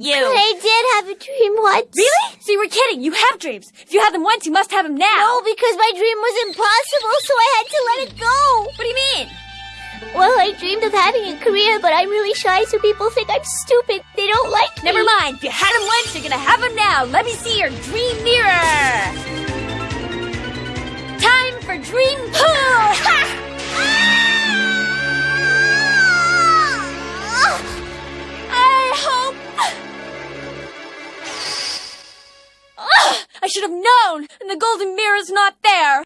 You. But I did have a dream once. Really? So you were kidding. You have dreams. If you had them once, you must have them now. No, because my dream was impossible, so I had to let it go. What do you mean? Well, I dreamed of having a career, but I'm really shy, so people think I'm stupid. They don't like me. Never mind. If you had them once, you're gonna have them now. Let me see your dream mirror. Time for dream should have known, and the golden mirror's not there.